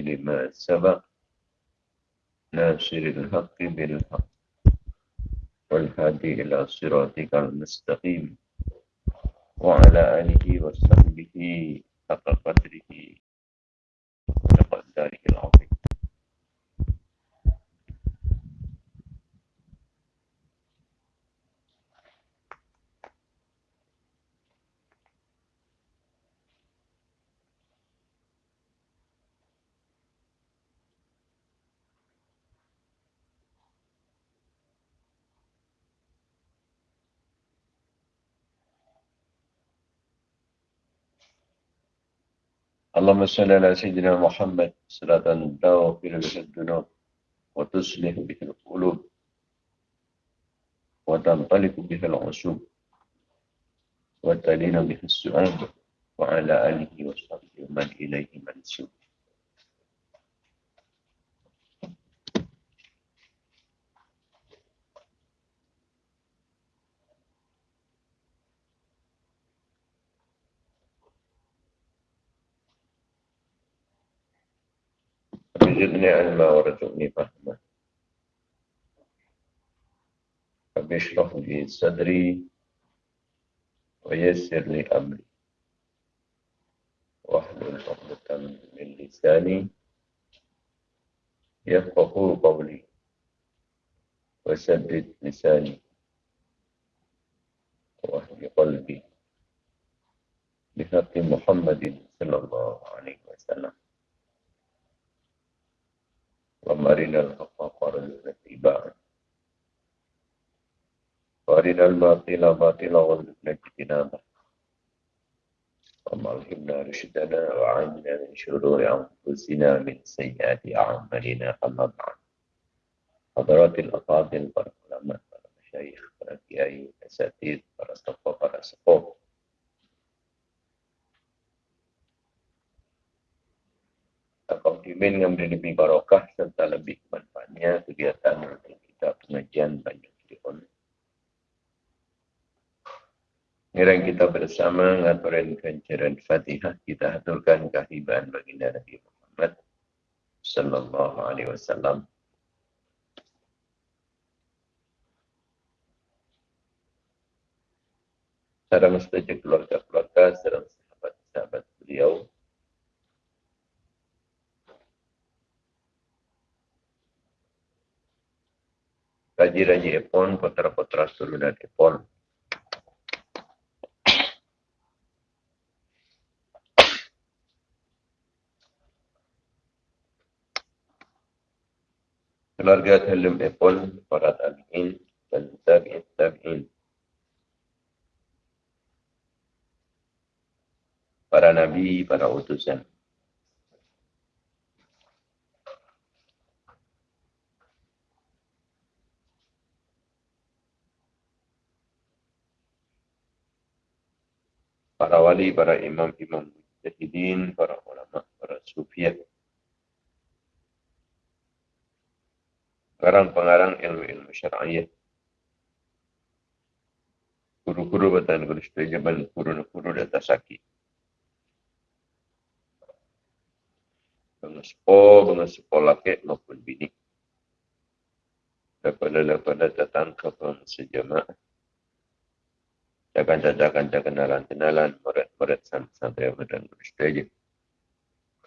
لما سبق ناصر الحق بالحق والهادي إلى صراطك المستقيم وعلى آله وصحبه حق قدره وقدره العظيم. اللهم صل على سيدنا محمد صلاة تغفر بها الذنوب وتصلح بها القلوب وتنطلق بها العصوب وتلين بها السؤال وعلى آله وصحبه ومن إليه منسوب. زدني علما ورزقني فهما. رب اشرح لي صدري ويسر لي أمري. واحلل عقدة من لساني يفقه قولي وسدد لساني واهد قلبي بحق محمد صلى الله عليه وسلم. ومرنا الحق وارزقنا اتباعه وارنا الباطل باطلا وارزقنا اجتنابه. اللهم ألهمنا رشدنا وعنا من شرور أنفسنا من سيئات أعمالنا. اما بعد حضرات الأفاضل para ulama para masyayikh para kiai asatid para tokoh para konsumen yang boleh lebih barokah serta lebih manfaatnya kegiatan untuk kita pengajian banyak telefon. Ngerang kita bersama ngaturan kancaran Fatihah kita aturkan kehibaan baginda Nabi Muhammad sallallahu alaihi wasallam. Sarang setuju keluarga-keluarga, sarang sahabat-sahabat beliau, raja-raja Epon, putra-putra turunan Epon. Keluarga Talum Epon, para tabi'in dan tabi'in tabi'in. Para nabi, para utusan. Para wali, para imam-imam mujahidin, para ulama, para sufiat. Pengarang-pengarang ilmu-ilmu syar'iyah. Guru-guru batan guru setujaban, guru-guru data sakit. Bengesepo, bengesepo laki maupun bini. Daripada-daripada datang ke sejamaah jaga-jaga kenalan-kenalan, murid-murid sampai dan bersetuju.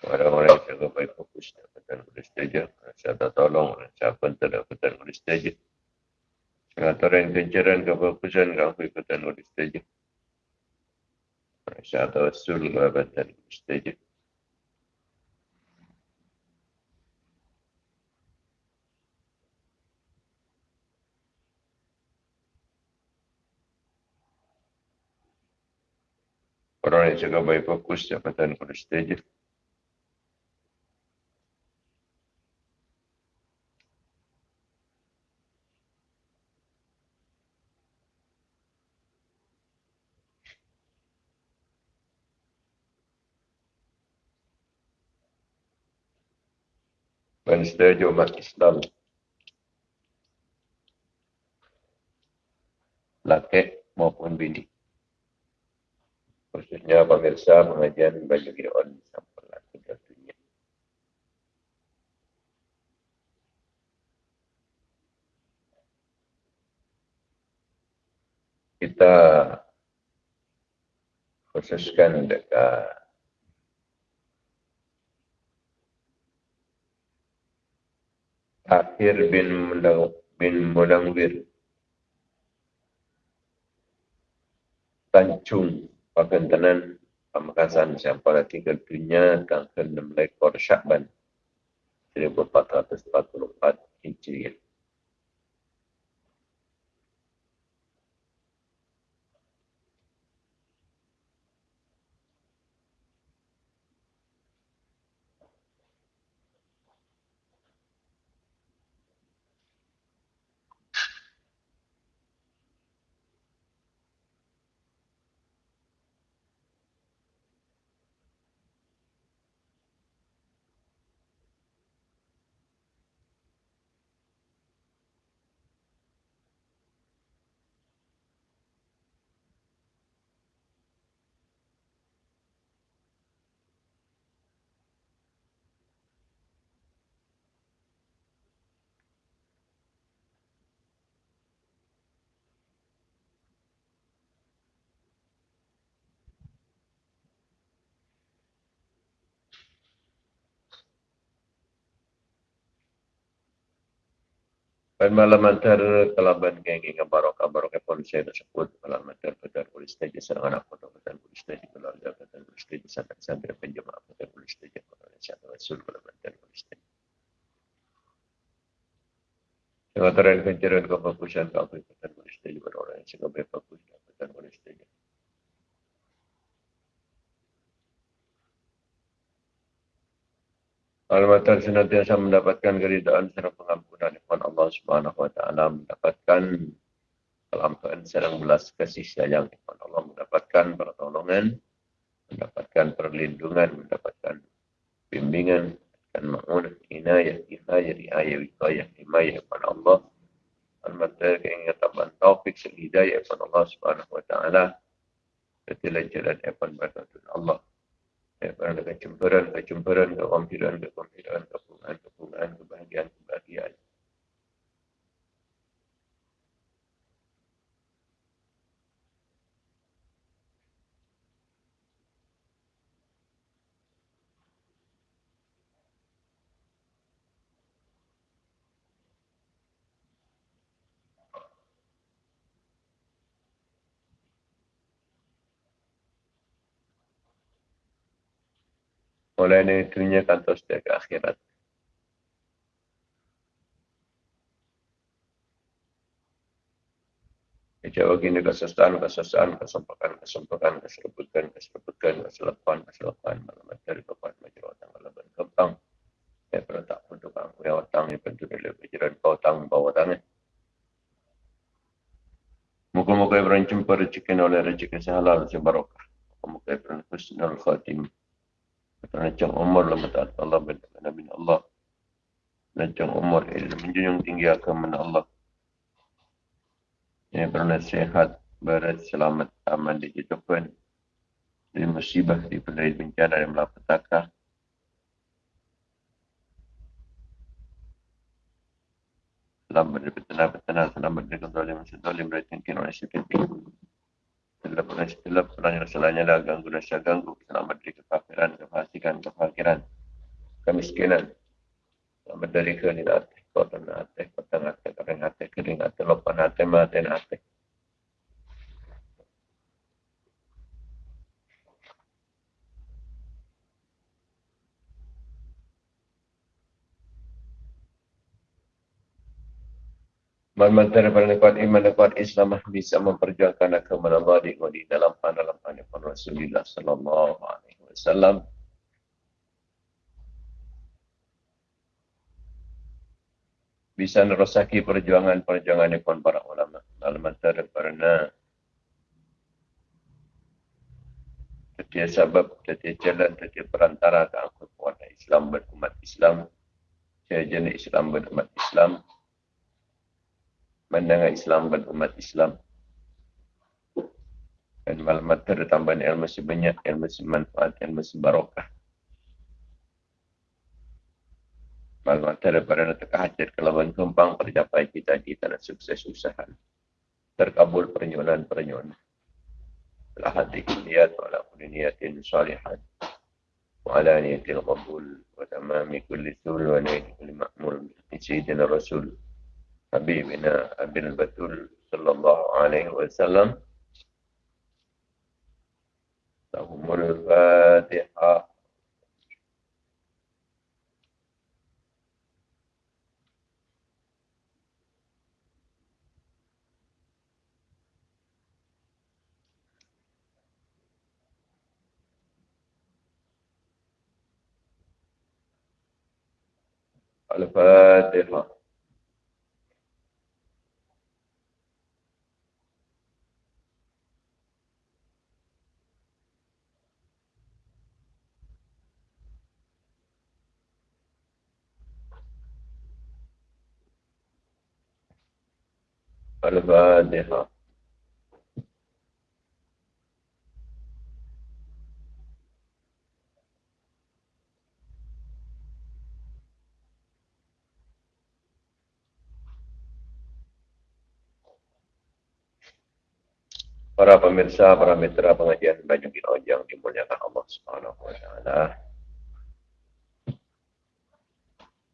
Orang-orang yang jaga baik fokus dan bersetuju. Saya tolong, saya pun tidak ikutan bersetuju. Pengaturan kencaran kefokusan kamu ikutan bersetuju. Saya tahu sul dan bersetuju. Orang yang jaga baik fokus jabatan pada stage. Dan stage umat Islam. Laki maupun bini khususnya pemirsa pengajian baju kiraan sampai lagi tentunya. Kita khususkan dekat Akhir bin Mudang bin Mudangwir Tanjung Pakentanan Pamekasan Siapa tinggal dunia tanggal 6 ekor Syakban. 1444 Hijriah Pada malam antara kelaban geng dengan barokah barokah pun saya tersebut malam antara pada polis stage serang anak foto pada polis stage keluarga pada polis stage sampai sampai penjemaah pada polis stage pada siapa rasul malam antara polis stage. Yang antara pencarian kefokusan kau pada polis pada orang yang sangat berfokus pada polis stage. Al-Matar senantiasa mendapatkan keridaan serta pengampunan dari Allah Subhanahu Wa Taala mendapatkan kelampahan serang belas kasih sayang dari Allah mendapatkan pertolongan mendapatkan perlindungan mendapatkan bimbingan dan mengunak inayah inayah riayah wilayah himayah kepada Allah. Al-Matar keingatan taufik selidayah kepada Allah Subhanahu Wa Taala. Ketilah jalan Evan Daripada kecemburuan, kecemburuan, kegembiraan, kegembiraan, kepungan, kepungan, kebahagiaan, kebahagiaan. Mulai dari dunia kantor setiap ke akhirat. Jawab ini kesesahan, kesesahan, kesempakan, kesempakan, keserebutan, keserebutan, keselepan, keselepan, malam dari kepan, majelah otang, kalaban kempang. Ya, tak pun tukang, ya otang, ya pentu dari kejaran kau otang, bawa otangnya. Muka-muka yang berancam rezeki oleh rezeki sehalal, sebarokah. Muka-muka yang berancam khatimah. Panjang umur lah mata Allah bin Nabi Allah. Panjang umur ilmu menjunjung tinggi agama Allah. Ini sehat, berat, selamat, aman di kehidupan. Dari musibah, pendari bencana dan malapetaka. Selamat dari petana-petana, selamat dari kontrol yang sedolim, dari tingkin setelah pernah setelah pernah rasanya dah ganggu rasa ganggu selamat dari kefakiran kefasikan kefakiran kemiskinan. Selamat dari kenilat kota nate kota nate kering nate kering nate lopan nate mate nate Mantan daripada kuat iman dan kuat Islam bisa memperjuangkan agama Allah di, di dalam dalam dalam Rasulullah Sallallahu Alaihi Wasallam. Bisa nerosaki perjuangan-perjuangan yang para ulama. Dalam antara karena setiap sebab, setiap jalan, setiap perantara ke angkut Islam berumat Islam. Setiap jenis Islam berumat Islam pandangan Islam dan umat Islam. Dan maklumat tertambahan ilmu sebanyak, ilmu semanfaat, ilmu sebarokah. Maklumat daripada nak hajat kelawan kembang tercapai kita di tanah sukses usaha. terkabul pernyunan-pernyunan. Telah hati niat wala kulli niatin salihat. Wa ala niatil qabul wa tamami kulli sul wa niatil kulli ma'mul. Sayyidina Rasul Habibina Abil Batul Sallallahu Alaihi Wasallam. Tahumul Fatihah. Al-Fatihah. Al-Fatihah. Para pemirsa, para mitra pengajian Banyak yang dimuliakan Allah Subhanahu wa taala.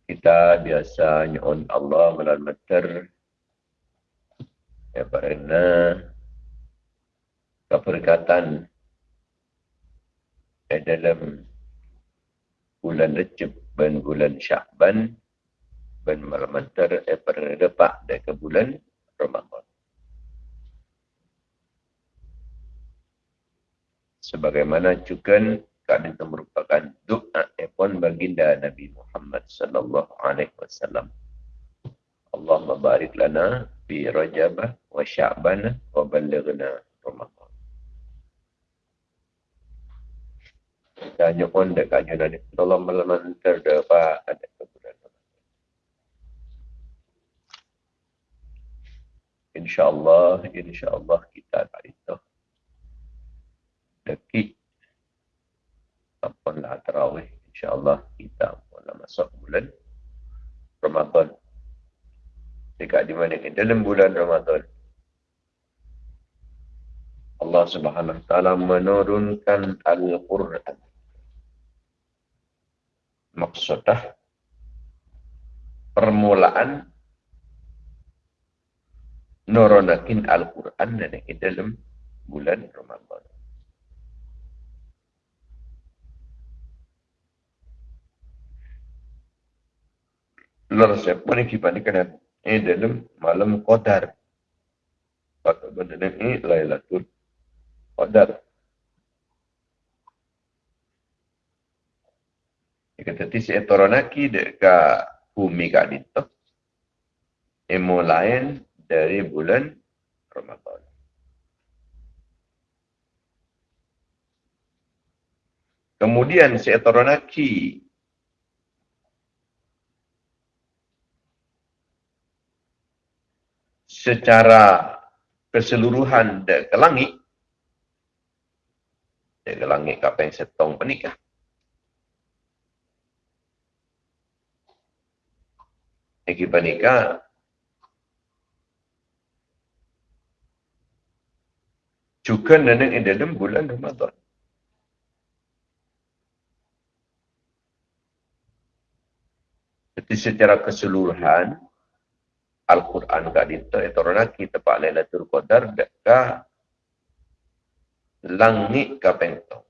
Kita biasa nyuun Allah melalui ya karena keberkatan eh, dalam bulan Recep dan bulan Syakban dan malam antar eh, pada depak dari bulan Ramadan. sebagaimana juga kami itu merupakan doa epon baginda Nabi Muhammad sallallahu alaihi wasallam. Allahumma barik lana fi Rajab wa Sya'ban wa ballighna Ramadan. Dan nyokon dekat Nabi Allah malam terdapat ada kebulan InsyaAllah, insyaAllah kita tak itu. Dekik. Lah terawih. insyaAllah kita mula masuk bulan Ramadan dekat di mana ke dalam bulan Ramadan. Allah Subhanahu Wa Taala menurunkan Al-Quran. Maksudnya permulaan nurunakin Al-Quran dan dalam bulan Ramadan. Lar siapa ni kita ni kena eh dalam malam qadar. Pada benda ni Lailatul Qadar. Jika tadi saya toronaki dekat bumi kat itu. Emo lain dari bulan Ramadan. Kemudian saya secara keseluruhan de ke langit de ke langit kapeng setong penikah Eki panika juga neneng di dalam bulan Ramadan. Jadi secara keseluruhan, Al-Quran itu orang kita pak Lailatul Qadar dekat langit ka pentong.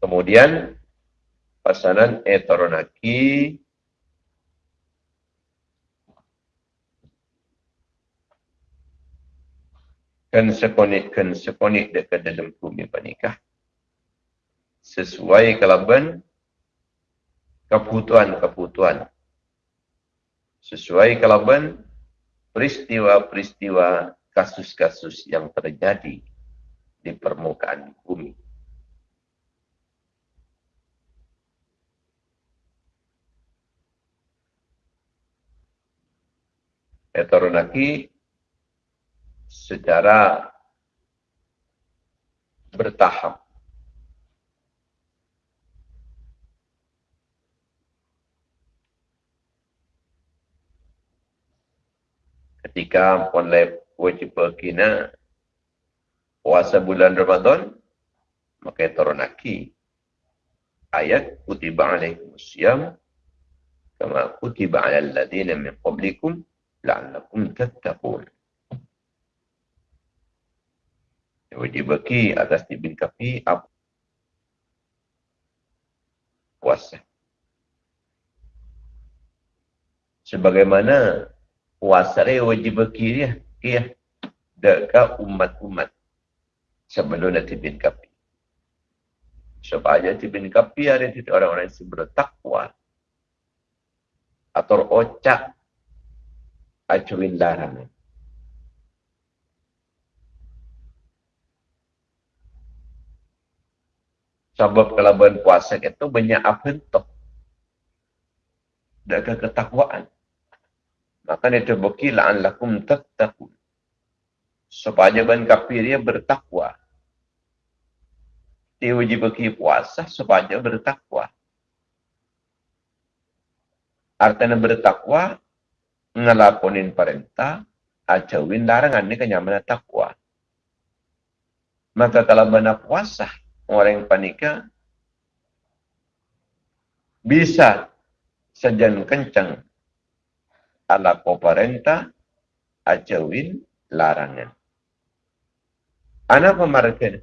Kemudian pasanan etoronaki kan sekonik kan sekonik dekat dalam bumi pernikah sesuai kelaban kebutuhan-kebutuhan sesuai kelaban peristiwa-peristiwa kasus-kasus yang terjadi di permukaan bumi. Etoronaki secara bertahap. Ketika pun wajib kina puasa bulan Ramadan, maka turunaki ayat kutiba alaikum siyam kama kutiba ala alladhina min qablikum la'allakum tattaqun. Wajib bagi atas tibin kafi apa puasa. Sebagaimana puasa dia wajib bagi dia. Ya. Dekat umat-umat. Sebelum nanti bin kapi. Supaya nanti bin kapi ada tidak orang-orang yang bertakwa. Atau ocak. Acuin larangan. Sebab kalau berpuasa itu banyak apa itu. Dan ketakwaan. Maka ini terbukti la'an lakum tattaqun. Supaya ban kafir dia bertakwa. Dia wajib bagi puasa supaya bertakwa. Artinya bertakwa, ngelakonin perintah, acawin larangan ini kenyamanan takwa. Maka kalau mana puasa, orang yang panika bisa sejan kencang ala pemerintah ajawin larangan. Anak pemarkan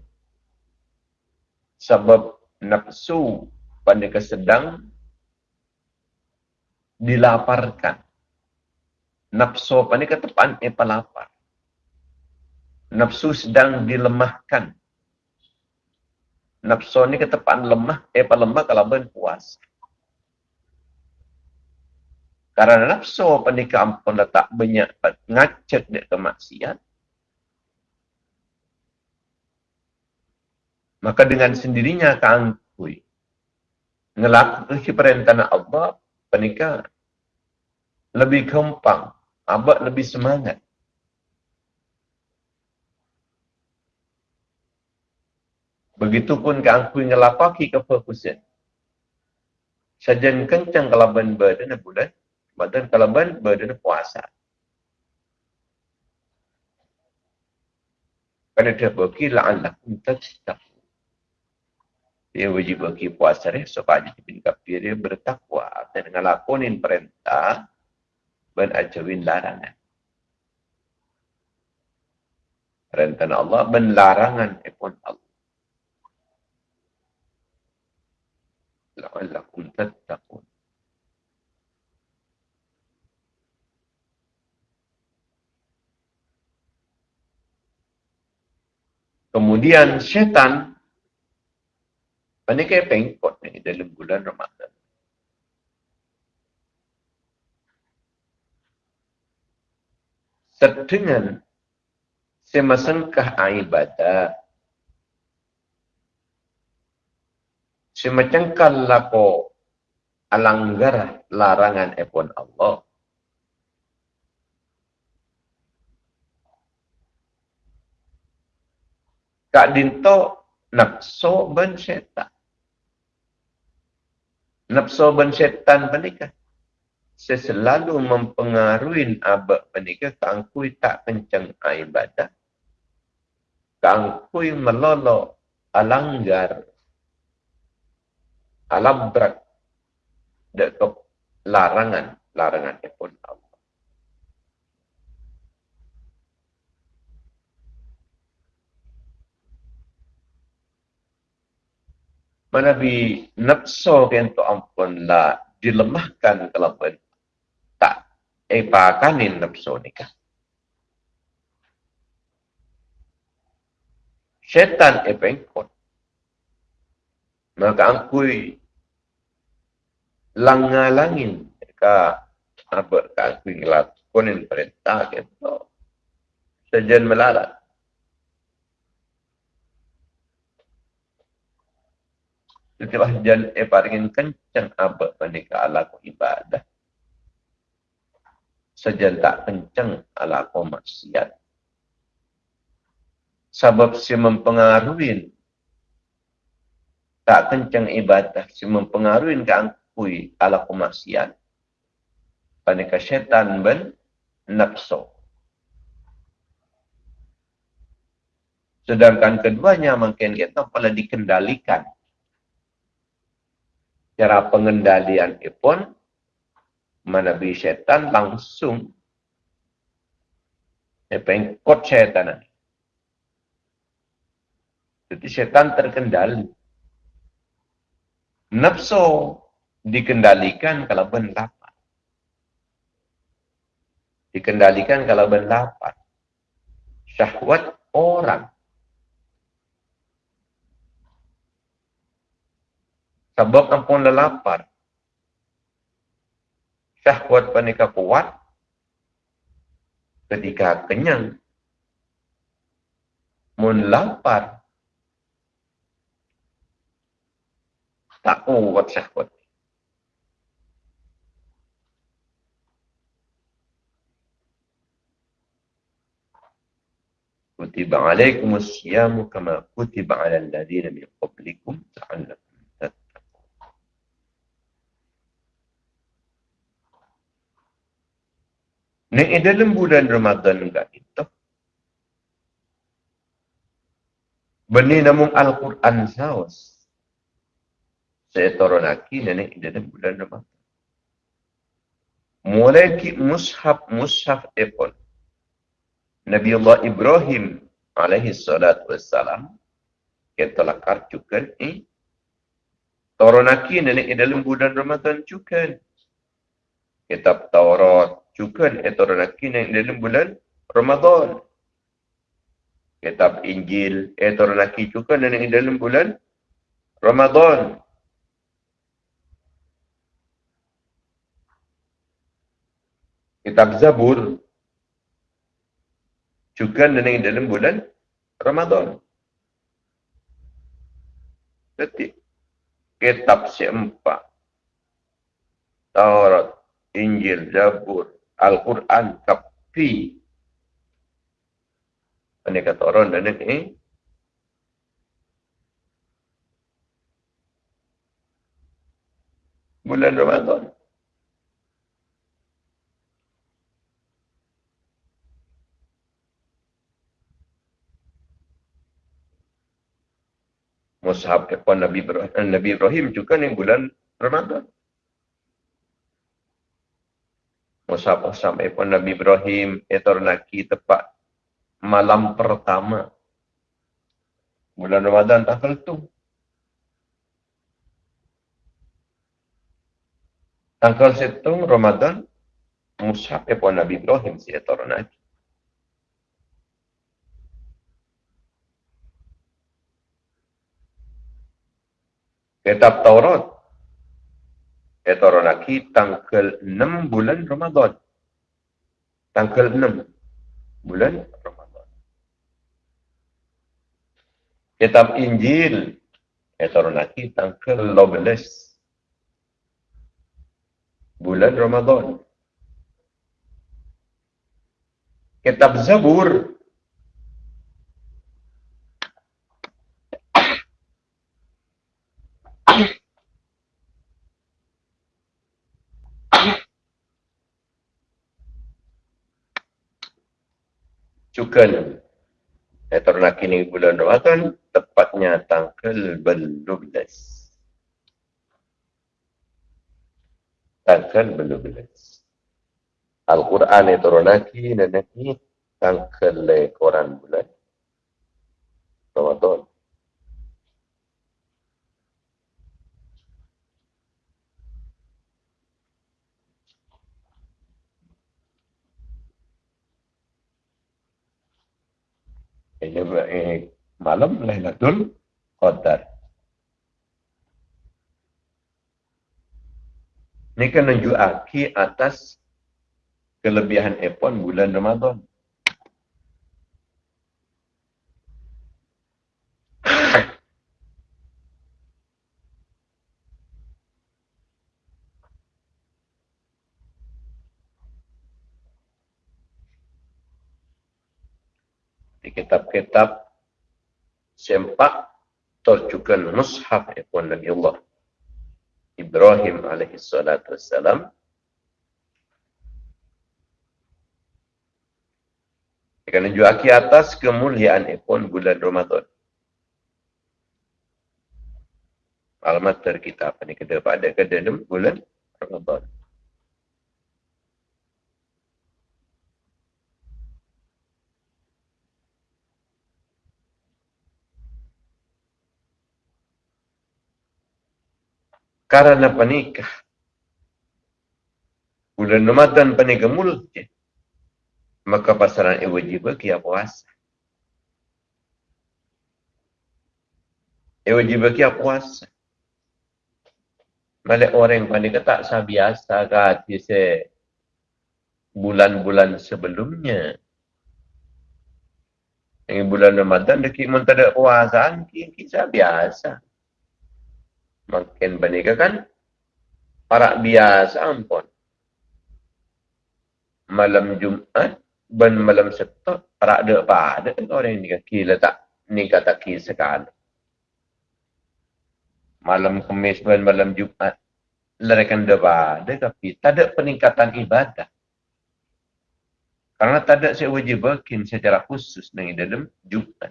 sebab nafsu panika sedang dilaparkan. Nafsu panika tepan e lapar. Nafsu sedang dilemahkan nafsu ni ketepaan lemah, eh apa lemah kalau ben puas. Karena nafsu penikah ampun letak banyak ngacet dia kemaksiat. Maka dengan sendirinya keangkui. Ngelakui perintah Allah, penikah lebih gampang, abad lebih semangat. Begitupun ke angkui ngelapaki ke fokusin. Sajan kencang kalaban badan bulan, badan kalaban badan puasa. Kerana dia bagi la'allakum tattaqun. Dia wajib bagi puasa dia supaya dia kafir dia bertakwa dan ngelakonin perintah dan ajawin larangan. Perintah Allah dan larangan pun Allah. La'allakum tattaqun. Kemudian syaitan ini kayak pengkot ni dalam bulan Ramadan. Sedengan semasangkah ibadah semacam kalau alanggar larangan epon Allah. Kak dinto nafsu ben setan. Nafsu ben setan penikah. Saya selalu mempengaruhi abad penikah kangkui tak kencang ibadah. Kangkui melolo alanggar alam berat. Dekat larangan. Larangan pun Allah. Mana bi nafsu tu ampun lah. Dilemahkan kalau pun tak. Epakanin nafsu ni kan. Syaitan epengkot maka angkui langalangin ka apa ka angkui ngelakonin perintah kita sejen melarat Setelah jan e paringin kencang apa menika ala ibadah. Sejan tak kencang ala ko maksiat. Sebab si mempengaruhi tak kencang ibadah si mempengaruhi ke angkui ala kemaksiat. Paneka syaitan ben nafsu. Sedangkan keduanya mungkin kita pula dikendalikan. Cara pengendalian pun menabi syaitan langsung. Pengkot syaitan jadi setan terkendali. Nafsu dikendalikan kalau berlapan. Dikendalikan kalau berlapan. Syahwat orang Sebab ampun lelapar. Syahwat panika kuat. Ketika kenyang. Mun lapar. Tak kuat syahwat. كتب عليكم الصيام كما كتب على الذين من قبلكم لعلكم Nek dalam bulan Ramadan enggak itu. Benih namun Al-Quran saus. Saya turun lagi nenek dalam bulan Ramadan. Mulai ki mushaf mushaf epon. Nabi Allah Ibrahim alaihi salatu wassalam. Kita lakar juga ni. Turun lagi nenek dalam bulan Ramadan juga. Kitab Taurat, juga diturunkan yang dalam bulan Ramadan. Kitab Injil diturunkan juga yang dalam bulan Ramadan. Kitab Zabur juga yang dalam bulan Ramadan. Jadi kitab seempat. Taurat, Injil, Zabur, Al-Quran tapi ini kata orang dan ini bulan Ramadan. Mushab Nabi Ibrahim, Nabi Ibrahim juga ni bulan Ramadan. Musafah sampai pun Nabi Ibrahim etor lagi tepat malam pertama bulan Ramadan tanggal tu. Tanggal setung Ramadan Musafah pun Nabi Ibrahim si etor Kitab Taurat Heteronaki tanggal 6 bulan Ramadan. Tanggal 6 bulan Ramadan. Kitab Injil Heteronaki tanggal 12 bulan Ramadan. Kitab Zabur cukan Atau nak kini bulan Ramadan tepatnya tanggal 12. Tanggal 12. Al-Quran itu lagi nanti tanggal koran bulan Ramadan. Malam Lailatul Qadar. Ini kan menunjukkan atas kelebihan epon bulan Ramadan. Kitab-kitab sempak terjukan mushaf ikon Nabi Allah Ibrahim alaihi salatu wassalam Kerana juaki atas kemuliaan ipun bulan Ramadan. Alamat kita apa ni kedua pada kedua bulan Ramadan. Karena panikah. Bulan Ramadan panikah mulut je maka pasaran ia wajib bagi apa puasa. Ia wajib bagi apa puasa. Malik orang yang panik tak biasa kata se bulan-bulan sebelumnya. Yang bulan Ramadan dekat mun tak ada puasaan kisah biasa. Makin panik kan? Para biasa ampun. Malam Jumat ben malam setok rak ada apa ada orang ni kaki letak. Ni kata ki sekali malam kemis ben malam jumat larikan deba ada tapi tak ada peningkatan ibadah. Karena tak ada saya wajib berkin secara khusus dengan dalam jumat.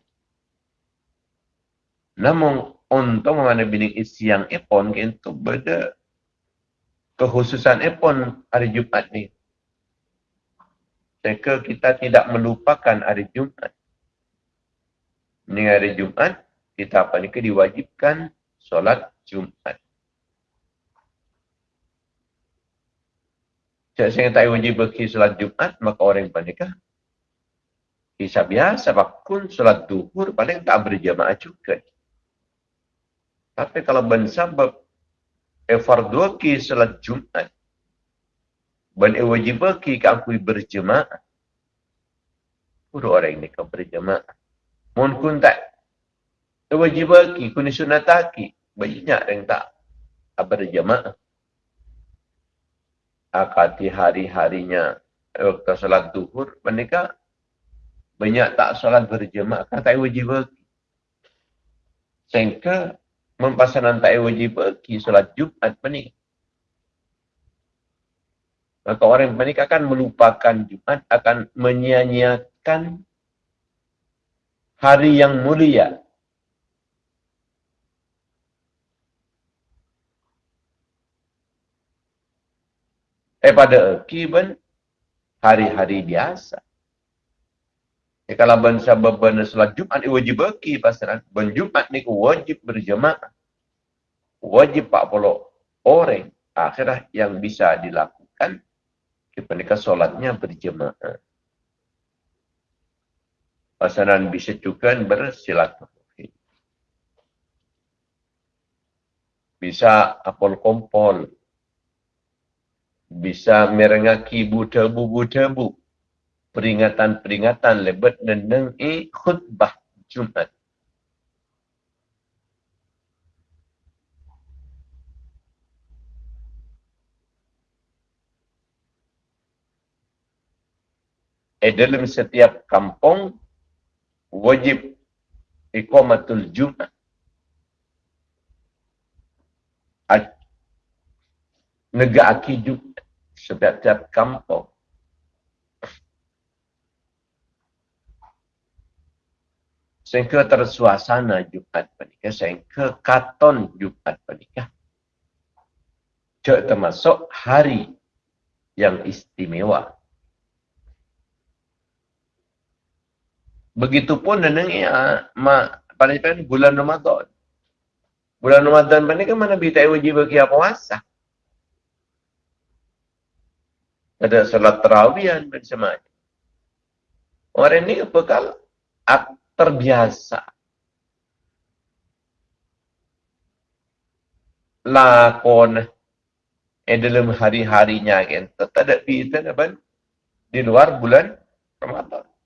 Namun untuk mana bini isi yang ipon itu beda kekhususan ipon hari jumat ni Sehingga kita tidak melupakan hari Jumat. Ini hari Jumat, kita apa ni diwajibkan solat Jumat. Jika saya tak wajib pergi solat Jumat, maka orang yang panikah. Kisah biasa, bakun solat duhur paling tak berjamaah juga. Tapi kalau bersabab efar dua ki solat Jumat, dan ia wajib bagi ke aku berjemaah. Pura orang ini kau berjemaah. Mohon kun tak. Ia wajib bagi kuni sunat aki. Banyak yang tak berjemaah. Akati hari-harinya waktu salat duhur. Mereka banyak tak salat berjemaah. Tak wajib bagi. Sehingga mempasanan tak wajib bagi salat Jumat menikah. Maka orang yang panik akan melupakan Jumat, akan menyia-nyiakan hari yang mulia. Eh pada kiban hari-hari biasa. Eh kalau bangsa berbana salat Jumat, wajib bagi pasal ben Jumat ni wajib berjemaah. Wajib 40 orang akhirah yang bisa dilakukan mereka solatnya berjemaah. Pasaran bisa juga bersilaturahmi. Bisa apol kompol. Bisa merengaki buta-bu-buta-bu. Peringatan-peringatan lebat dan khutbah Jumat. eh dalam setiap kampung wajib iqamatul jumat negak aki jumat setiap kampung sehingga tersuasana Jumat pernikah, sehingga katon Jumat pernikah. Cek termasuk hari yang istimewa. Begitupun dengan ya, ma, pada bulan Ramadan. Bulan Ramadan ni kan mana kita wajib bagi apa puasa. Ada salat terawihan bersama. Orang ini bekal terbiasa. Lakon eh dalam hari-harinya kan. Tak ada pilihan apa di luar bulan Ramadan.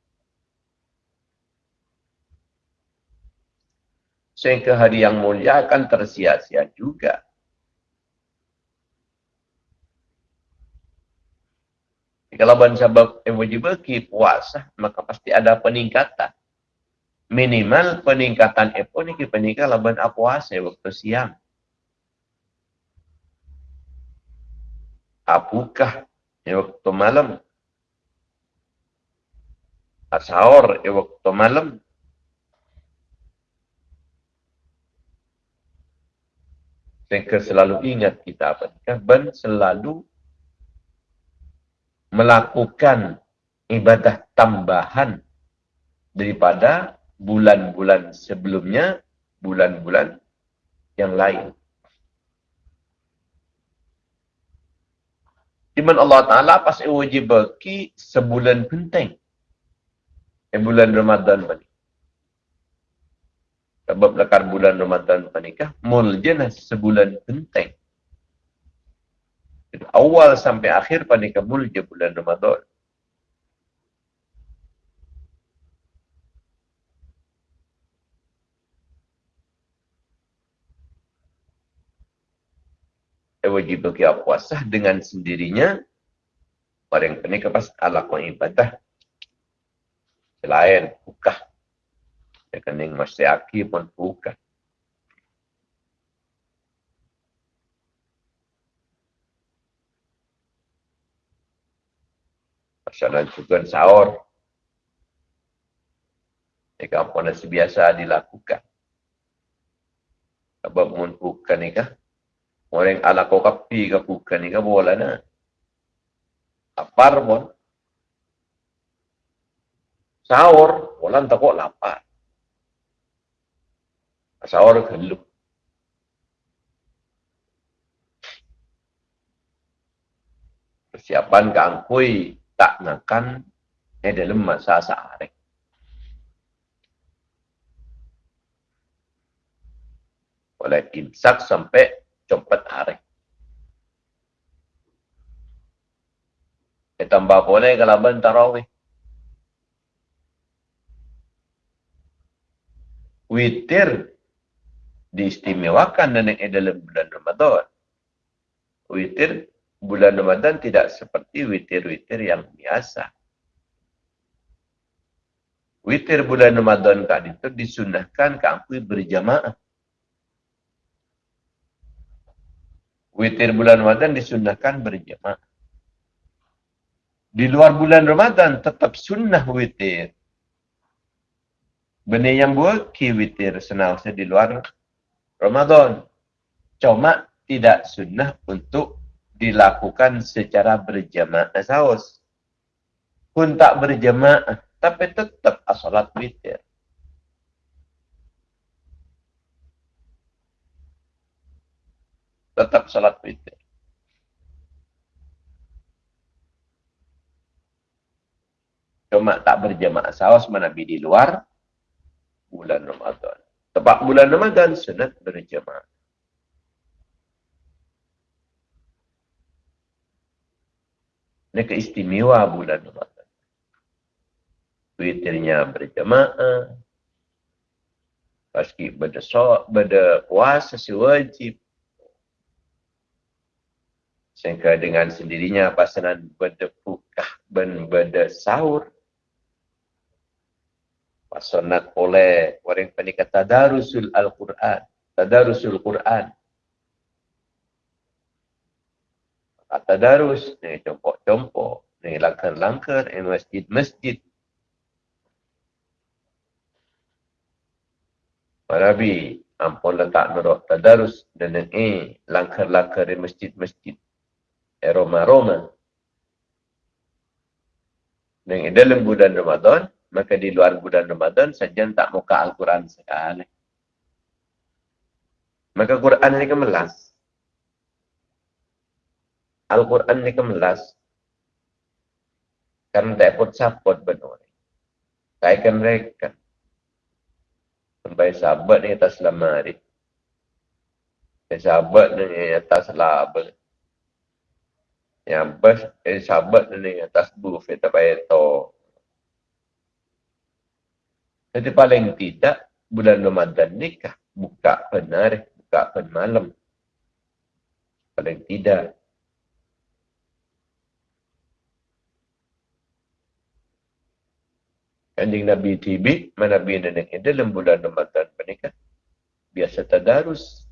sehingga hari yang mulia akan tersia-sia juga. Kalau bangsa yang wajib puasa, maka pasti ada peningkatan. Minimal peningkatan itu ini peningkatan laban puasa waktu siang. Apakah ya waktu malam? Asahor e waktu malam. Sehingga selalu ingat kita apa? Ben selalu melakukan ibadah tambahan daripada bulan-bulan sebelumnya, bulan-bulan yang lain. Di mana Allah Ta'ala pas wajib bagi sebulan penting. Eh, bulan Ramadan ini. Sebab lekar bulan Ramadan menikah, muljana sebulan penting. Awal sampai akhir panikah mulja bulan Ramadan. Wajib bagi puasa dengan sendirinya orang ini kepas ko ibadah selain buka ya kening masih aki pun buka Masalah juga sahur. Ini biasa dilakukan. Sebab mun bukan ni kah? Orang ala kau kapi ke bukan ni ke boleh na. Lapar pun. Sahur, orang tak kok lapar. Sahur geluk. Persiapan kangkui tak makan eh dalam masa sehari. Oleh imsak sampai cepat hari. Eh, tambah boleh kalau ben tarawih. Witir diistimewakan dan yang dalam bulan Ramadan. Witir bulan Ramadan tidak seperti witir-witir yang biasa. Witir bulan Ramadan kan itu disunahkan ke berjamaah. Witir bulan Ramadan disunahkan berjemaah. Di luar bulan Ramadan tetap sunnah witir. Benih yang buat ki witir senang di luar Ramadan. Cuma tidak sunnah untuk dilakukan secara berjemaah saus. Pun tak berjemaah, tapi tetap asalat witir. Tetap salat witir. Cuma tak berjamaah sawas Nabi di luar bulan Ramadan. Tepat bulan Ramadan sunat berjamaah. Ini keistimewa bulan Ramadan. Witirnya berjamaah. Paski beda, so, beda puasa si wajib. Sehingga dengan sendirinya pasangan berdepukah ben sahur. Pasanat oleh orang kata Tadarusul Al-Quran. Tadarusul Quran. Kata darus, ni compok-compok, ni langkar-langkar, ni masjid-masjid. Nabi, ampun letak nurut tadarus dan ni langkar-langkar di masjid-masjid aroma-aroma. Dan dalam bulan Ramadan, maka di luar bulan Ramadan saja tak muka Al-Quran sekali. Maka Quran ini kemelas. Al-Quran ini kemelas. Karena tak pun support benar. Kaikan mereka. Sampai sahabat ni atas lemari. Sahabat ni atas labar yang bas eh, sahabat ni atas booth kita bayar to. Jadi paling tidak bulan Ramadan ni kah buka benar, buka pen malam. Paling tidak. Kanjing Nabi TV, mana Nabi Nenek dalam bulan Ramadan menikah. Biasa tadarus.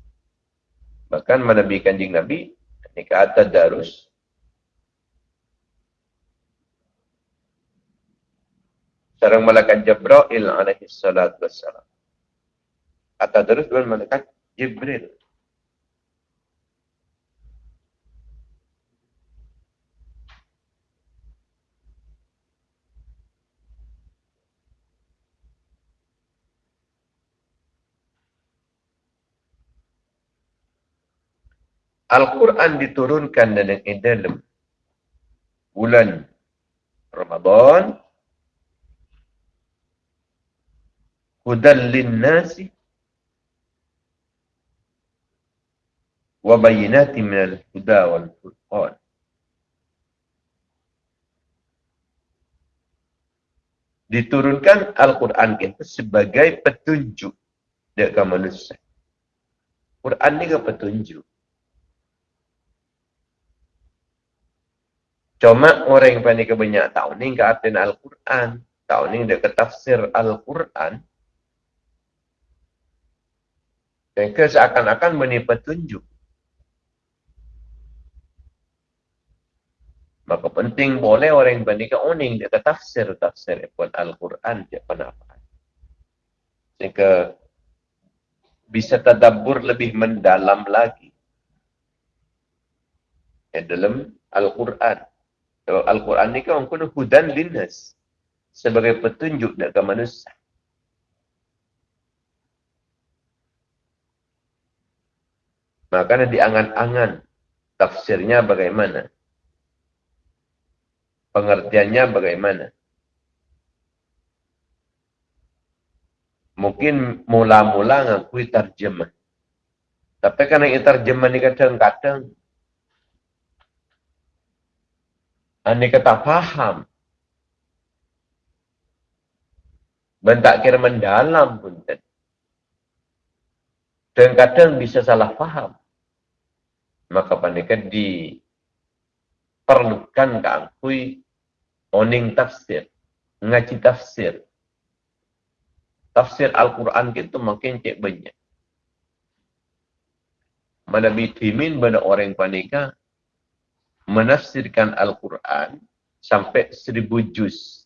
Bahkan mana Nabi Kanjing Nabi, nikah tadarus. Sarang malaikat Jibril alaihi salatu wassalam. Kata terus dengan malaikat Jibril. Al-Quran diturunkan dalam dalam bulan Ramadan hudan linnasi wa bayinati minal huda wal furqan diturunkan Al-Quran itu sebagai petunjuk dekat manusia. Quran ni ke petunjuk. Cuma orang yang panik banyak tahu ni ke Al-Quran. Tahu ni dia ke tafsir Al-Quran. Mereka seakan-akan beri petunjuk. Maka penting boleh orang yang panik oning dia ke tafsir tafsir pun Al-Quran dia apa. Sehingga bisa tadabbur lebih mendalam lagi. Di dalam Al-Quran. Al-Quran ni kan orang hudan linnas sebagai petunjuk dekat manusia. Maka di angan-angan tafsirnya bagaimana? Pengertiannya bagaimana? Mungkin mula-mula ngakui terjemah. Tapi karena ini terjemah ni kadang-kadang Anda kata faham. Dan tak kira mendalam pun. Dan kadang bisa salah faham. Maka pandika diperlukan keangkui oning tafsir. Ngaji tafsir. Tafsir Al-Quran itu makin cek banyak. Mana bitimin pada orang panika menafsirkan Al-Quran sampai seribu juz.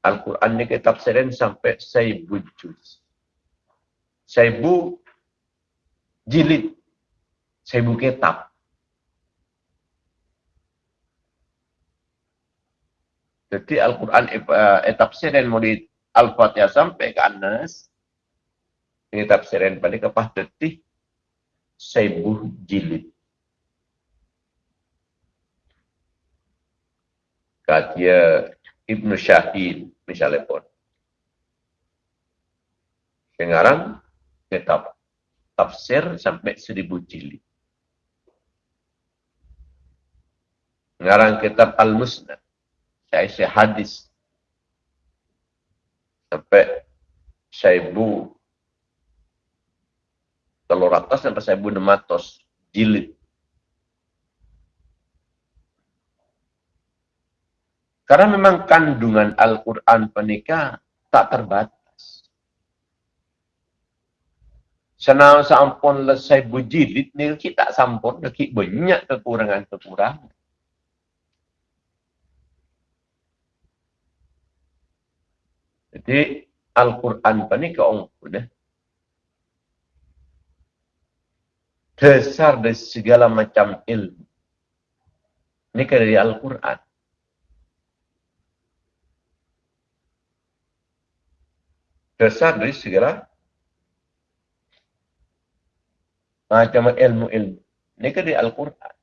Al-Quran ni kita tafsirin sampai seribu juz. Seribu jilid. Seribu kitab. Jadi Al-Quran eh, tafsirin mulai Al-Fatihah sampai ke Anas. Ini tafsirin pada kepah detik seribu jilid. katia Ibn Syahid misalnya pun. Sekarang kitab tafsir sampai seribu jilid. Sekarang kitab Al-Musnad. Saya hadis. Sampai seribu telur atas sampai seribu enam ratus jilid. Karena memang kandungan Al-Quran penikah tak terbatas. Senang sampun lesai bujilid ni kita sampun lagi banyak kekurangan-kekurangan. Jadi Al-Quran penikah orang pun Dasar dari segala macam ilmu. Ini dari Al-Quran. dasar dari segala macam ilmu-ilmu. Ini kan di Al-Quran.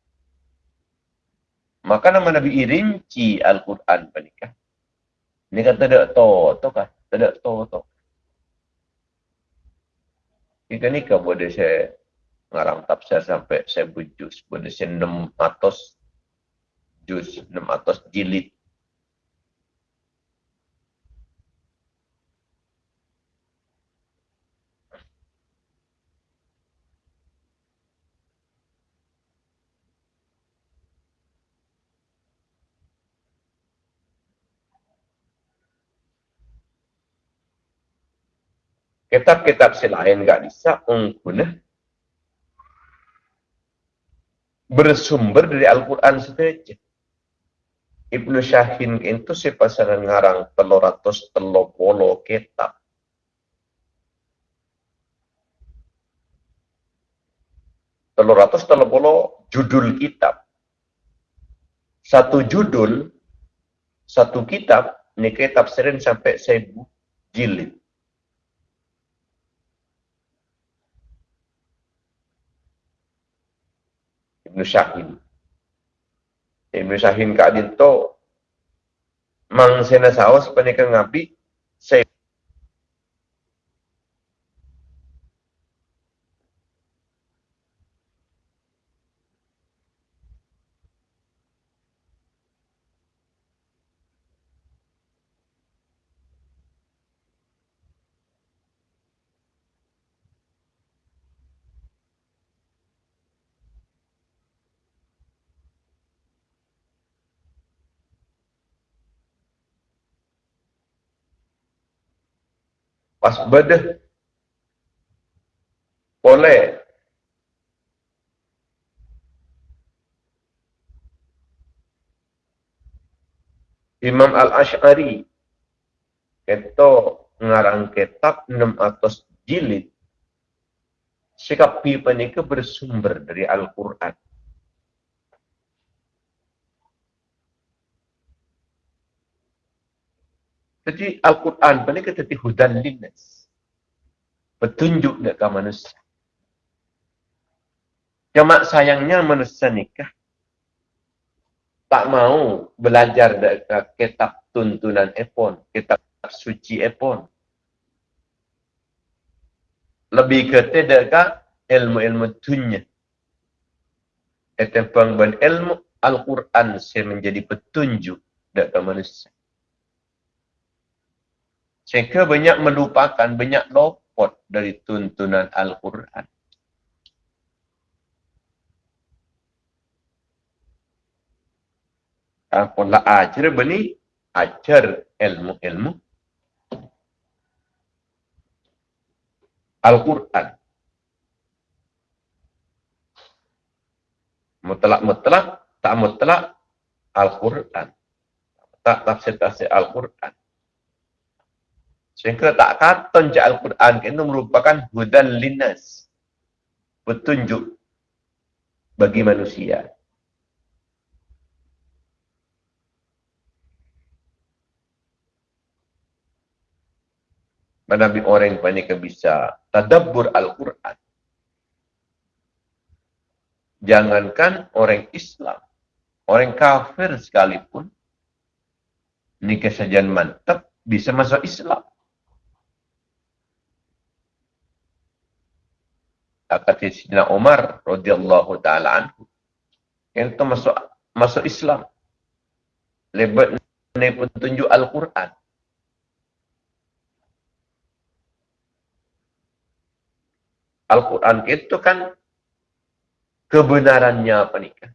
Maka nama Nabi irinci Al-Quran panikah. Ini kan tidak tahu, tahu kan? Tidak tahu, tahu. Jika ni kan boleh saya ngarang tafsir sampai saya bujus. Boleh saya enam atas jus, enam atas jilid. Kitab-kitab selain enggak bisa mengguna bersumber dari Al-Quran saja. Ibnu Syahin itu si pasangan ngarang telur ratus telur polo kitab. Telur ratus telur polo judul kitab. Satu judul, satu kitab, ini kitab sering sampai seribu jilid. Ibn Syahin. Ibn Syahin Kak Dinto mang sena saos ngabi pas bedah oleh. Imam Al-Ash'ari. Itu ngarang kitab 600 jilid. Sikap pipa bersumber dari Al-Quran. Jadi Al-Quran ini kita di hudan linnas. Petunjuk dekat manusia. Cuma sayangnya manusia nikah. Tak mau belajar dekat kitab tuntunan epon. Kitab suci epon. Lebih ke dekat ilmu-ilmu dunia. Etempang ben ilmu Al-Quran saya menjadi petunjuk dekat manusia. Sehingga banyak melupakan, banyak lopot dari tuntunan Al-Quran. Apalah ajar bani, ajar ilmu-ilmu Al-Quran. Mutlak-mutlak, tak mutlak Al-Quran. Tak tafsir-tafsir Al-Quran. Sehingga tak kata Al-Quran itu merupakan hudan linas. Petunjuk bagi manusia. Mana orang yang banyak bisa tadabbur Al-Quran. Jangankan orang Islam, orang kafir sekalipun, ini kesajian mantap, bisa masuk Islam. Kata Sidina Umar radhiyallahu taala anhu. Yang itu masuk masuk Islam. Lebat ni pun tunjuk Al-Quran. Al-Quran itu kan kebenarannya apa nih kan?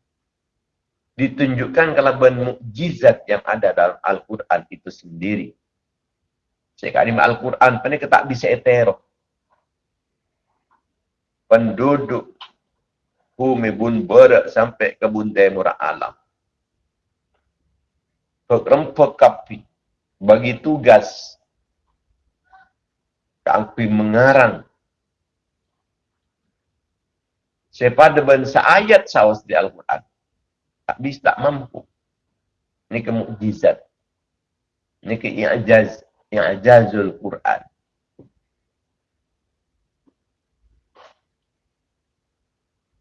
Ditunjukkan kalau ben mukjizat yang ada dalam Al-Quran itu sendiri. Sekarang Al-Quran ini kita bisa etero penduduk bumi bun berak sampai ke buntai murah alam. Perempuan kapi bagi tugas kapi mengarang sepada bangsa ayat sawas di Al-Quran. Tak bisa, tak mampu. Ini kemukjizat. Ini ke-i'ajaz. I'ajazul Quran.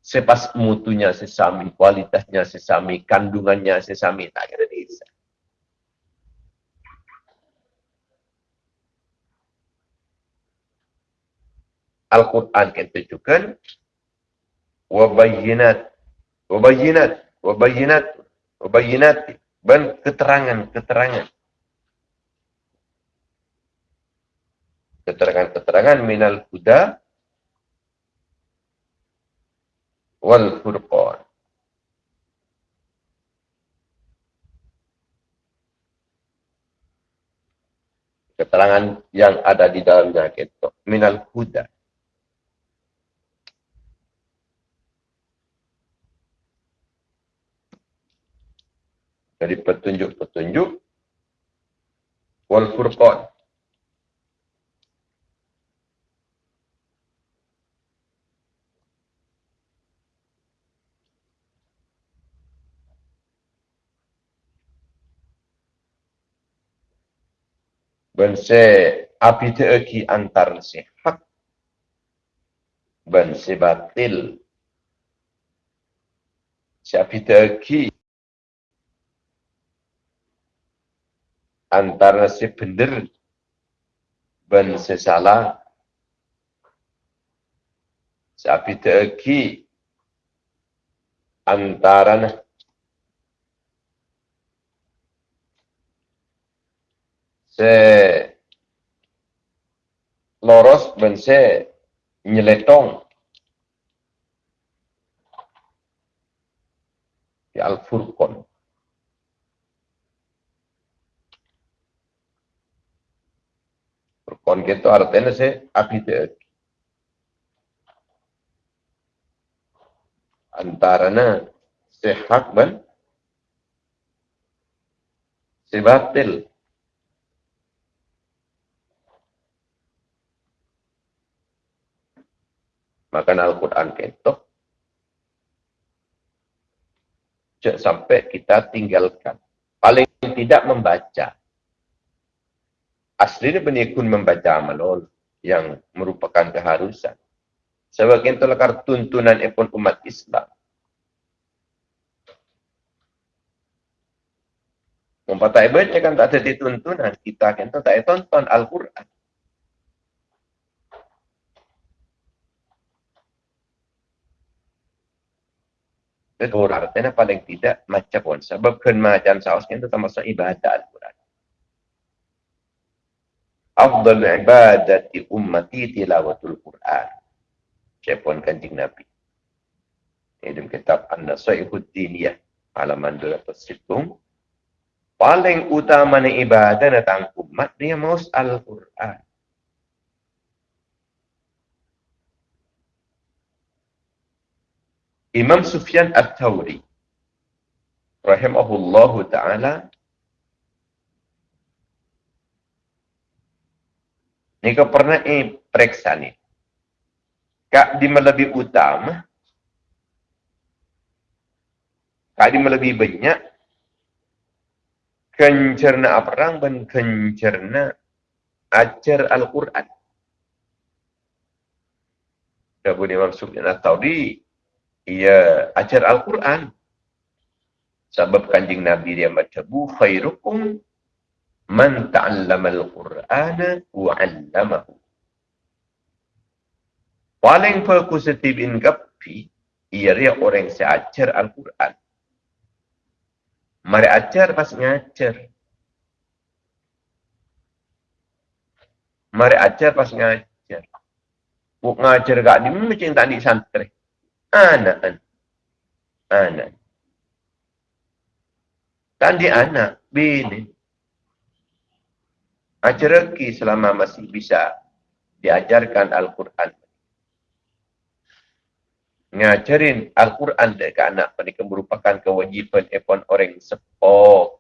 Sepas mutunya sesami, kualitasnya sesami, kandungannya sesami, tak kira bisa. Al-Quran kita tunjukkan wabayinat, wabayinat, wabayinat, wabayinat, dan keterangan-keterangan. Keterangan-keterangan minal huda wal furqan. Keterangan yang ada di dalamnya itu minal huda. Dari petunjuk-petunjuk wal furqan Ben se api te antar se hak ben se batil se api te antara si benar dan si salah. Sapi terki antara loros dan si nyeletong. Di Al-Furqan. Con que esto arténese apite antarana sehat ban sebatil makan Al-Quran ketok sampai kita tinggalkan paling tidak membaca aslinya penikun membaca amalol yang merupakan keharusan. Sebagai itulah tuntunan epon umat Islam. Mempatai baca kan tak ada dituntunan. Kita kan tak ada tonton Al-Quran. Itu artinya paling tidak macam pun. Sebab kan macam saus itu termasuk ibadah Al-Quran afdal ibadati ummati tilawatul Quran. Siapun kancing Nabi. Ini dalam kitab An-Nasaihud Diniyah. Halaman 207. Paling utama ni ibadah datang umat dia maus Al-Quran. Imam Sufyan At-Tawri rahimahullahu taala Ni kau pernah eh periksa ni. Kak di lebih utama. Kak di lebih banyak. Kencerna perang dan kencerna ajar Al-Quran. Dabu Imam Sufyan At-Tawri. Ia ajar Al-Quran. Sebab kanjing Nabi dia baca bu khairukum man ta'allama al-Qur'ana wa 'allamahu. Paling positif in kapi ia orang yang ajar Al-Quran. Mari ajar pas ngajar. Mari ajar pas ngajar. Buk ngajar gak di macam tak di santri. Anak. Anak. Tadi anak. Bini rezeki selama masih bisa diajarkan Al-Quran. Ngajarin Al-Quran dekat anak mereka merupakan kewajiban epon orang sepo.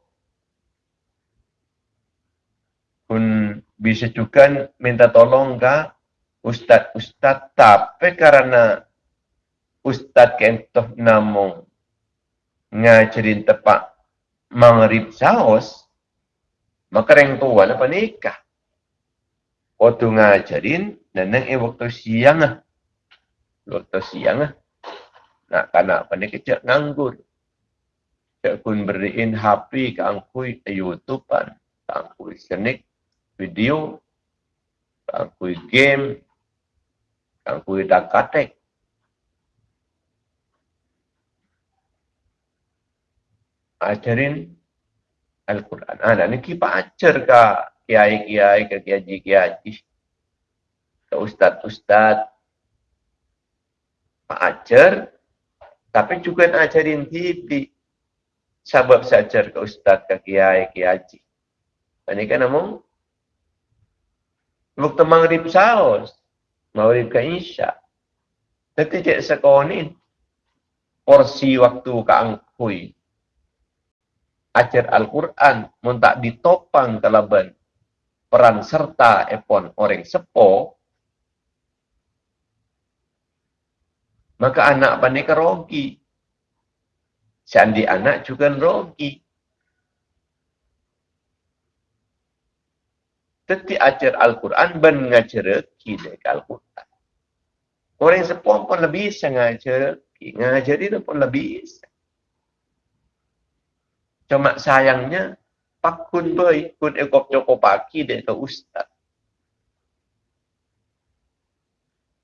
Pun bisa juga minta tolong ke Ustaz-Ustaz tapi karena Ustaz kentoh namung ngajarin tepat mengerip saus, Maka orang tua nak nikah. Waktu ngajarin, nenek eh waktu siang lah. Waktu siang lah. Nak kanak pandai kecil nganggur. Cik pun beriin HP ke angkui YouTube kan. Ke angkui senik video. Angkui game. Angkui dakatek. Ajarin Al-Quran. Ah, nak kita ajar ke kiai-kiai, ke kiai-kiai, ke ustaz-ustaz. Ajar, tapi juga nak ajarin TV. Sebab saya ajar ke ustaz, ke kiai, kiai. Ini kan namung. Waktu maghrib saus. Maghrib ke isya. Tapi cik sekolah ni. Porsi waktu ke angkui ajar Al-Quran mun tak ditopang kalaban peran serta epon orang sepo maka anak panik rogi sandi anak juga rogi Teti ajar Al-Quran ben ngajar kita Al-Quran. Orang sepuan pun lebih bisa ngajar. Ngajar itu pun lebih bisa. Cuma sayangnya, pak kun boy, kun ekop joko pagi dia ke ustaz.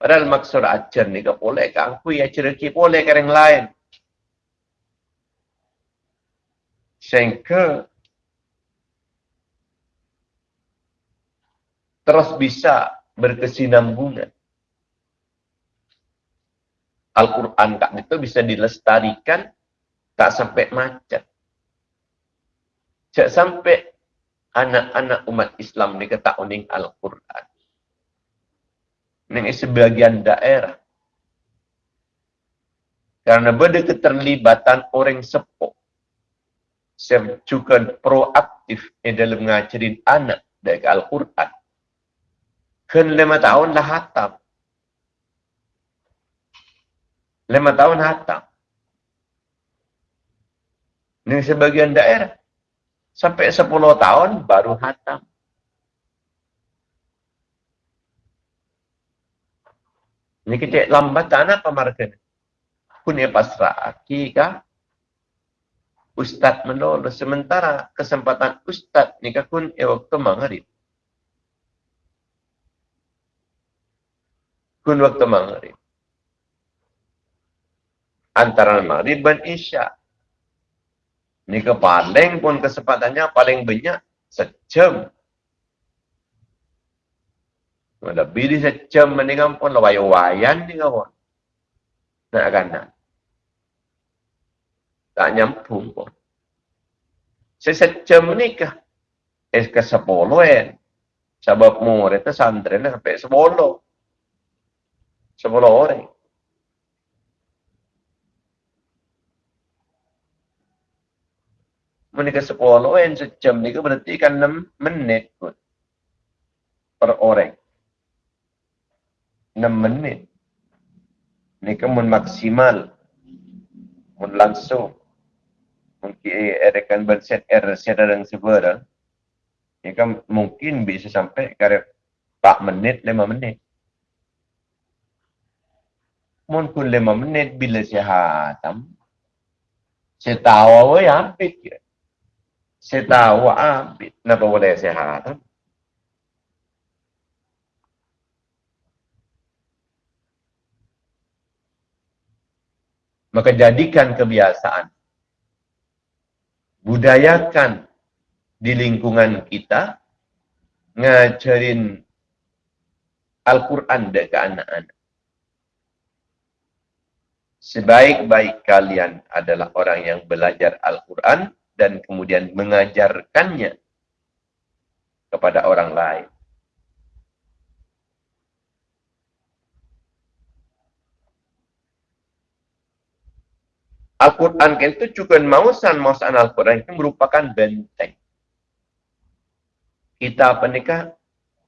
Padahal maksud ajar ni ke boleh ke aku ya cerita boleh ke yang lain. Sehingga terus bisa berkesinambungan. Al-Quran kak itu bisa dilestarikan tak sampai macet. Tak sampai anak-anak umat Islam ni kata uning Al-Quran. Ini sebagian daerah. Karena benda keterlibatan orang sepuh. Saya juga proaktif dalam mengajarin anak dari Al-Quran. Kan lima tahun dah hatam. Lima tahun hatam. Ini sebagian daerah sampai 10 tahun baru hatam. Ini kita lambat apa marga ni? Kun ya pasrah kah? Ustaz menolak sementara kesempatan ustaz ni kun ya waktu maghrib. Kun waktu maghrib. Antara maghrib dan isyak. Ni ke paling pun kesempatannya paling banyak sejam. Lebih di sejam mendingan pun lawai-wayan ni kawan. Nak kan nak. Tak nyampung pun. Sesejam ni kah? Eh ke sepuluh kan? Sebab murid itu santri ni sampai sepuluh. Sepuluh orang. Menikah sepuluh yang sejam ni berarti kan enam menit pun per orang. Enam menit. Ni kan maksimal. Mun langsung. Mungkin ada kan berset error secara dan sebarang. Ni kan mungkin bisa sampai kare 4 menit, 5 menit. Mun pun 5 menit bila hatam. Saya tahu apa yang hampir saya tahu ambil. Kenapa boleh saya haram? Maka jadikan kebiasaan. Budayakan di lingkungan kita. Ngajarin Al-Quran ke anak-anak. Sebaik-baik kalian adalah orang yang belajar Al-Quran dan kemudian mengajarkannya kepada orang lain. Al-Quran itu juga mausan mausan Al-Quran itu merupakan benteng. Kita apa nikah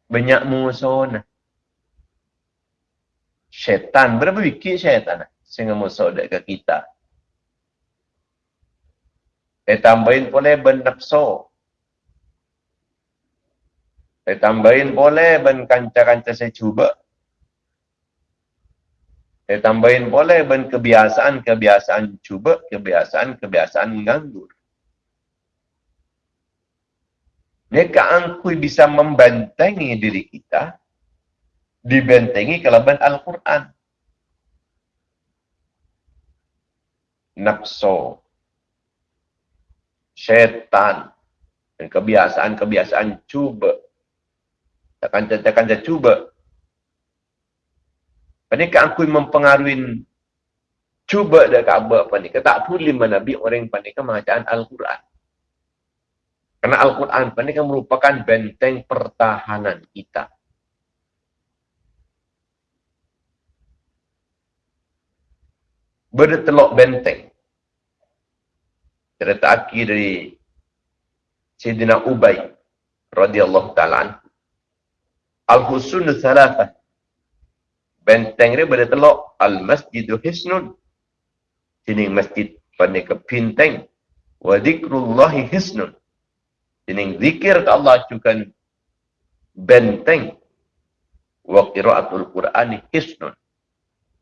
banyak musuh Syaitan berapa biki syaitan sehingga musuh dekat kita. Eh tambahin boleh ben nafsu. Eh tambahin boleh ben kanca-kanca saya cuba. Eh tambahin boleh ben kebiasaan-kebiasaan cuba, kebiasaan-kebiasaan mengganggu. Mereka angkui bisa membentengi diri kita, dibentengi kelaban Al-Quran. Nafsu, syaitan dan kebiasaan-kebiasaan cuba. Takkan takkan saya cuba. Panika aku mempengaruhi cuba dak apa apa ni. Kata boleh menabi orang panika bacaan Al-Quran. Karena Al-Quran panika merupakan benteng pertahanan kita. Bertelok benteng. Cerita akhir dari Sayyidina Ubay radhiyallahu taala Al-Husun Thalathah benteng dia boleh telok Al-Masjidu Hisnun jenis masjid pada kepinteng wa zikrullahi hisnun jenis zikir ke Allah juga benteng. Wa qiraatul Qur'ani hisnun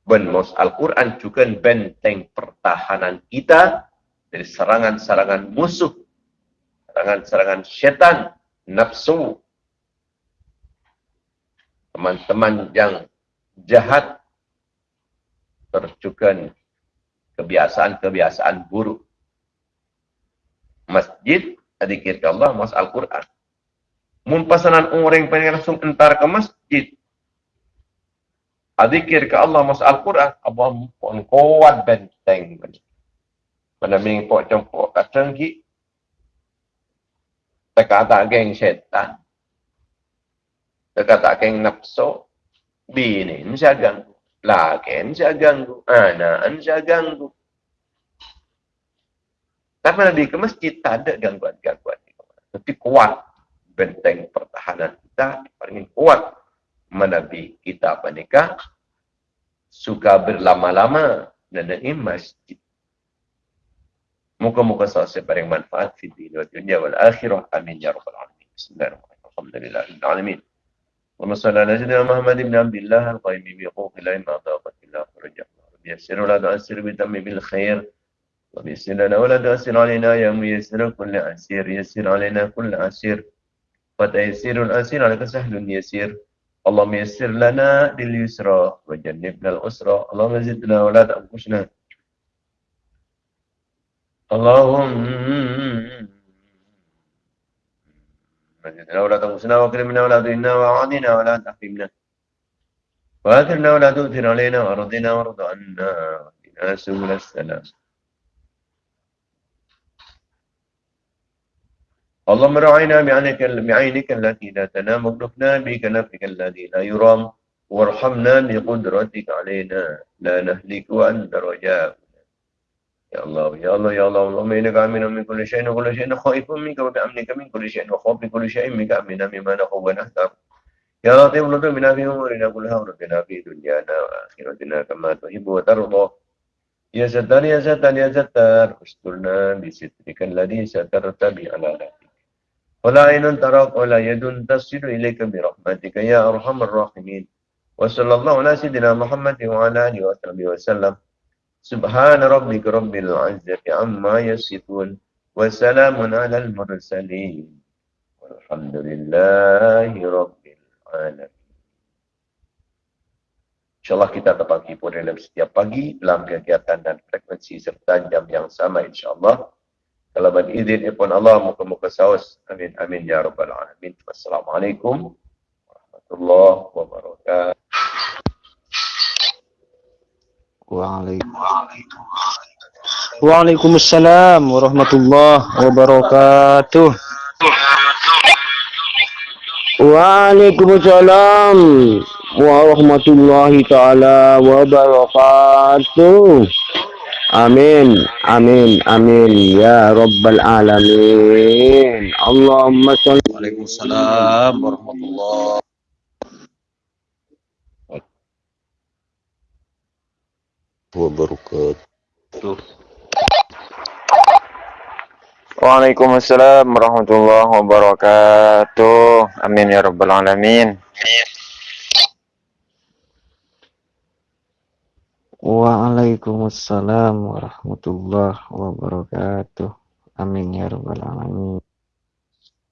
ben Al-Quran juga benteng pertahanan kita dari serangan-serangan musuh serangan-serangan syaitan nafsu teman-teman yang jahat terjukan kebiasaan-kebiasaan buruk. Masjid, adikir ke Allah, mas Al-Quran. Mumpasanan orang pengen langsung entar ke masjid. Adikir ke Allah, mas Al-Quran. Allah pun kuat benteng. Cempok kacang ki. Teka tak geng syaitan. Teka tak geng nafsu. Bini, ini saya ganggu. Lakin saya ganggu. Anak saya ganggu. Tapi Nabi ke masjid tak ada gangguan-gangguan. Tapi kuat benteng pertahanan kita paling kuat menabi kita apa nikah suka berlama-lama dan ini masjid. Muka-muka selesai paling manfaat di dunia wal akhirah. Amin ya rabbal alamin. Bismillahirrahmanirrahim. Alhamdulillah. اللهم صل على سيدنا محمد بن عبد الله القائم بحقوق الله ما ضاقت الا فرجا يسر ولا تؤثر بتم بالخير ويسر لنا ولا تؤثر علينا يا ميسر كل عسير يسر علينا كل عسير فتيسير العسير عليك سهل يسير اللهم يسر لنا لليسرى وجنبنا الأسرى اللهم زدنا ولا تنقصنا اللهم مجدنا ولا تنقصنا واكرمنا ولا تهنا وعادنا ولا تحرمنا ولا تؤثر علينا وارضنا وارض عنا واهدنا سبل السلام اللهم بعينك بعينك التي لا تنام واكلفنا بكنفك الذي لا يرام وارحمنا بقدرتك علينا لا نهلك وانت رجاء Ya Allah, Ya Allah, Ya Allah, Allah, Amin, Amin, Amin, Amin, Kulu Syain, Kulu Syain, Khaifun, Mika, Bapak, Amin, min Kulu Syain, Khaufi, Kulu Syain, Mika, Amin, Amin, Mana, Khubwa, Nahtam. Ya Allah, Tuhan, Lutu, Bina, Fi, Umar, Ina, Kulu Hau, Rabbi, Nabi, Dunia, Nama, Akhirat, Dina, Kama, Tuhibu, Wa, Tarudu. Ya Zatar, Ya Zatar, Ya Zatar, Ustulna, Bisitrikan, Ladi, Zatar, Tabi, Ala, Nabi. Wala inun tarak wala yadun tasiru ilaika bi rahmatika ya arhamar rahimin. Wa sallallahu ala sayyidina Muhammad wa ala alihi wa sallam. Subhana rabbika rabbil izzati amma yasifun wa salamun alal mursalin walhamdulillahi rabbil alamin. Insyaallah kita dapat hiburan dalam setiap pagi dalam kegiatan dan frekuensi serta jam yang sama insyaallah. Kalau ban izin Allah muka-muka saus. Amin amin ya rabbal alamin. Wassalamualaikum warahmatullahi wabarakatuh. Waalaikumsalam warahmatullahi wabarakatuh. Waalaikumsalam warahmatullahi taala wabarakatuh. Amin, amin, amin ya rabbal alamin. Allahumma salli. Waalaikumsalam warahmatullahi wabarakatuh. Waalaikumsalam warahmatullahi wabarakatuh. Amin ya rabbal alamin. Waalaikumsalam warahmatullahi wabarakatuh. Amin ya rabbal alamin.